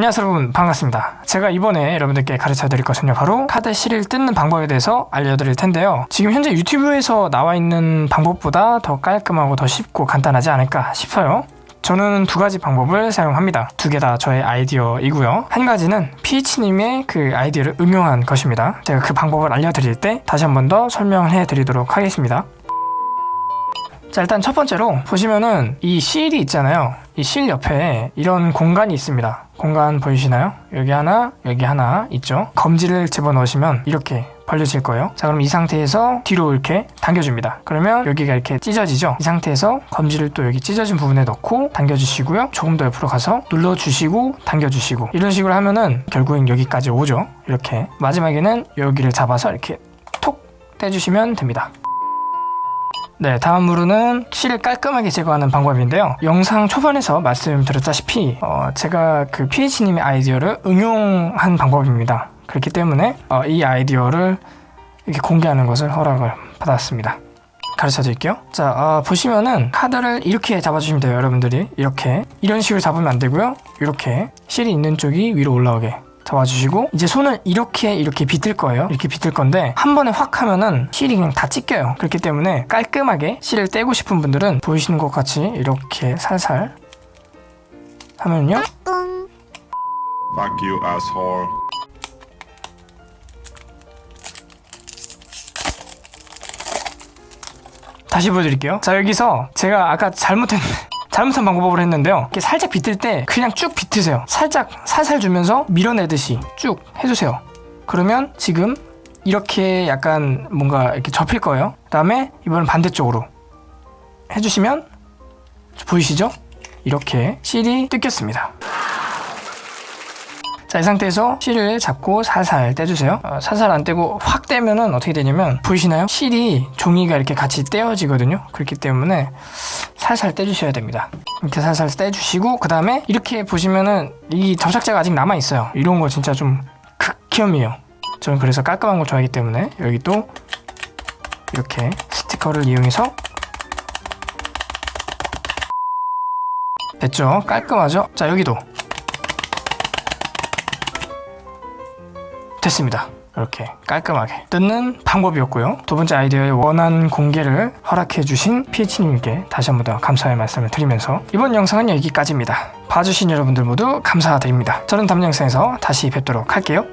안녕하세요 여러분. 반갑습니다. 제가 이번에 여러분들께 가르쳐 드릴 것은요 바로 카드 실을 뜯는 방법에 대해서 알려드릴 텐데요. 지금 현재 유튜브에서 나와 있는 방법보다 더 깔끔하고 더 쉽고 간단하지 않을까 싶어요. 저는 두 가지 방법을 사용합니다. 두 개 다 저의 아이디어이고요. 한 가지는 피치님의 그 아이디어를 응용한 것입니다. 제가 그 방법을 알려드릴 때 다시 한 번 더 설명해 드리도록 하겠습니다. 자 일단 첫 번째로 보시면은 이 실이 있잖아요 이 실 옆에 이런 공간이 있습니다. 공간 보이시나요? 여기 하나 여기 하나 있죠? 검지를 집어넣으시면 이렇게 벌려질 거예요. 자 그럼 이 상태에서 뒤로 이렇게 당겨줍니다. 그러면 여기가 이렇게 찢어지죠? 이 상태에서 검지를 또 여기 찢어진 부분에 넣고 당겨주시고요. 조금 더 옆으로 가서 눌러주시고 당겨주시고. 이런 식으로 하면은 결국엔 여기까지 오죠? 이렇게. 마지막에는 여기를 잡아서 이렇게 톡 떼주시면 됩니다 네, 다음으로는 실을 깔끔하게 제거하는 방법인데요. 영상 초반에서 말씀드렸다시피 어, 제가 그 PH님의 아이디어를 응용한 방법입니다. 그렇기 때문에 어, 이 아이디어를 이렇게 공개하는 것을 허락을 받았습니다. 가르쳐 드릴게요. 자, 어, 보시면은 카드를 이렇게 잡아주시면 돼요, 여러분들이. 이렇게. 이런 식으로 잡으면 안 되고요. 이렇게 실이 있는 쪽이 위로 올라오게. 잡아주시고 이제 손을 이렇게 이렇게 비틀 거예요. 이렇게 비틀 건데 한 번에 확 하면은 실이 그냥 다 찢겨요. 그렇기 때문에 깔끔하게 실을 떼고 싶은 분들은 보이시는 것 같이 이렇게 살살 하면요. Fuck you, asshole. 다시 보여드릴게요. 자 여기서 제가 아까 잘못했 잘못한 방법으로 했는데요 이렇게 살짝 비틀 때 그냥 쭉 비트세요 살짝 살살 주면서 밀어내듯이 쭉 해주세요 그러면 지금 이렇게 약간 뭔가 이렇게 접힐 거예요 그 다음에 이번엔 반대쪽으로 해주시면 보이시죠? 이렇게 실이 뜯겼습니다 자, 이 상태에서 실을 잡고 살살 떼주세요. 어, 살살 안 떼고 확 떼면은 어떻게 되냐면 보이시나요? 실이 종이가 이렇게 같이 떼어지거든요. 그렇기 때문에 살살 떼주셔야 됩니다. 이렇게 살살 떼주시고 그 다음에 이렇게 보시면은 이 접착제가 아직 남아 있어요. 이런 거 진짜 좀 극혐이에요. 저는 그래서 깔끔한 걸 좋아하기 때문에 여기 또 이렇게 스티커를 이용해서 됐죠? 깔끔하죠? 자 여기도 됐습니다. 이렇게 깔끔하게 뜯는 방법이었고요. 두 번째 아이디어의 원한 공개를 허락해주신 PH님께 다시 한 번 더 감사의 말씀을 드리면서 이번 영상은 여기까지입니다. 봐주신 여러분들 모두 감사드립니다. 저는 다음 영상에서 다시 뵙도록 할게요.